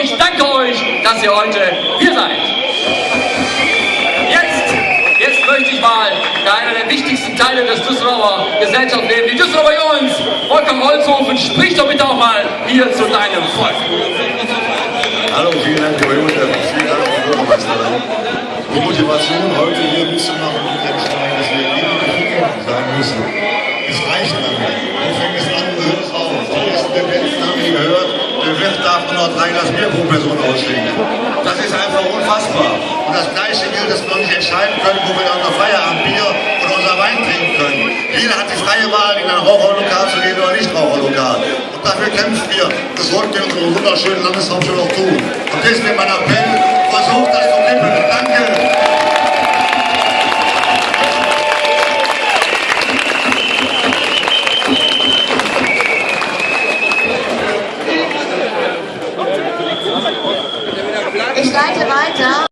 dass ihr heute hier seid. Jetzt, jetzt möchte ich mal einer der wichtigsten Teile des Düsseldorfer Gesellschaftslebens, die Düsseldorfer Jungs, Wolfgang Holzhofen, sprich doch bitte auch mal hier zu deinem Volk. Hallo, vielen Dank, Herr Junge, vielen Dank, Frau Bürgermeisterin. Die Motivation, heute hier mitzumachen, ist eigentlich, dass wir gegen sagen müssen. Es reicht dann nicht. Wo fängt es an, wo hört es auf? Die ersten Tendenzen haben wir gehört, der Noch 300 Bier pro Person ausschenken. Das ist einfach unfassbar. Und das Gleiche gilt, dass wir nicht entscheiden können, wo wir dann unser Feierabendbier oder unser Wein trinken können. Jeder hat die freie Wahl, in ein Raucherlokal zu gehen oder nicht Raucherlokal. Und dafür kämpfen wir. Das sollten wir in unserer wunderschönen Landeshauptstadt auch tun. Und deswegen mein Appell, versucht das Ich leite weiter.